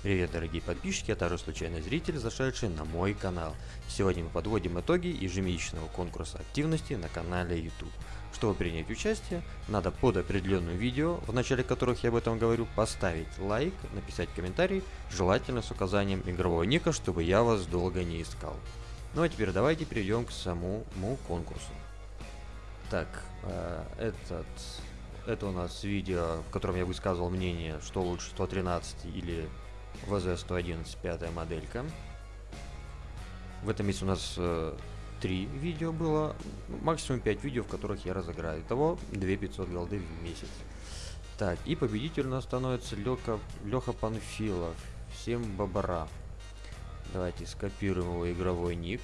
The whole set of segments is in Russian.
Привет, дорогие подписчики, а также случайный зритель, зашедший на мой канал. Сегодня мы подводим итоги ежемесячного конкурса активности на канале YouTube. Чтобы принять участие, надо под определенным видео, в начале которых я об этом говорю, поставить лайк, написать комментарий, желательно с указанием игрового ника, чтобы я вас долго не искал. Ну а теперь давайте перейдем к самому конкурсу. Так, э, этот, это у нас видео, в котором я высказывал мнение, что лучше 113 или VZ111 пятая моделька. В этом месяце у нас э, 3 видео было, максимум 5 видео, в которых я разыграю. Итого 2500 голды в месяц. Так, и победитель у нас становится Леха, Леха Панфилов. Всем бабара. Давайте скопируем его игровой ник.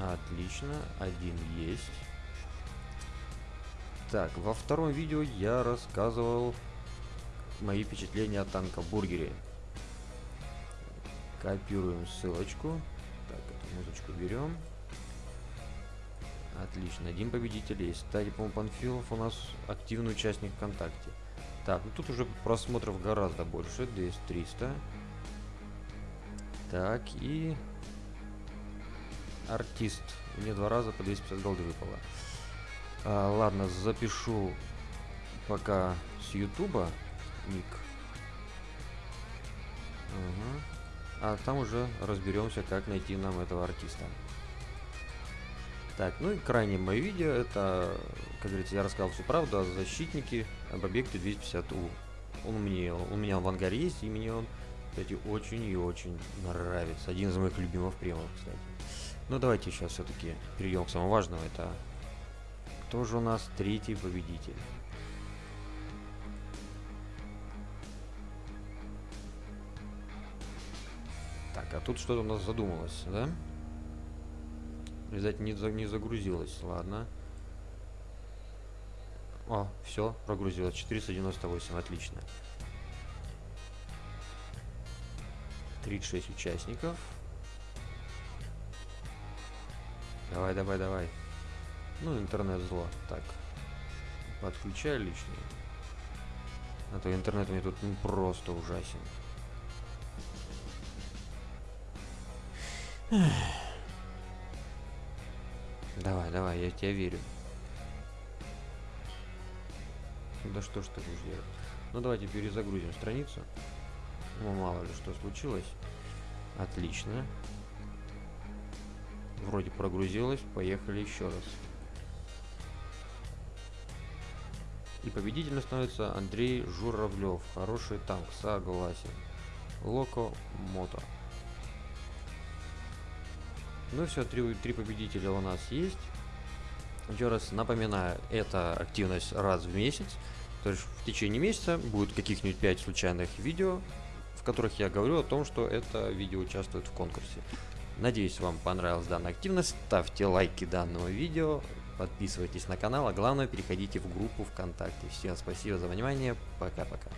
Отлично, один есть. Так, во втором видео я рассказывал мои впечатления о танкобургере. Копируем ссылочку. Так, эту музычку берем. Отлично, один победитель есть. Кстати, по-моему, Панфилов у нас активный участник ВКонтакте. Так, ну тут уже просмотров гораздо больше, 200-300. Так, и... Артист. Мне два раза по 250 голды выпало. А, ладно, запишу пока с Ютуба ник. Угу. А там уже разберемся, как найти нам этого артиста. Так, ну и крайнее мое видео, это, как говорится, я рассказал всю правду о защитнике, об объекте 250У. Он мне, у меня в ангаре есть, и мне он, кстати, очень и очень нравится. Один из моих любимых премов, кстати. Ну давайте сейчас все-таки перейдем к самому важному, это кто же у нас третий победитель. А тут что-то у нас задумалось, да? Видать, не, за, не загрузилось. Ладно. О, все, прогрузилось. 498, отлично. 36 участников. Давай, давай, давай. Ну, интернет зло. Так. Подключай лишний. А то интернет меня тут просто ужасен. Давай, давай, я тебя верю. Да что ж ты будешь делать? Ну давайте перезагрузим страницу. Ну мало ли что случилось. Отлично. Вроде прогрузилось. Поехали еще раз. И победителем становится Андрей Журавлев. Хороший танк, согласен. Локо Мото. Ну все, три, три победителя у нас есть. Еще раз напоминаю, это активность раз в месяц. То есть в течение месяца будет каких-нибудь 5 случайных видео, в которых я говорю о том, что это видео участвует в конкурсе. Надеюсь, вам понравилась данная активность. Ставьте лайки данного видео, подписывайтесь на канал, а главное переходите в группу ВКонтакте. Всем спасибо за внимание. Пока-пока.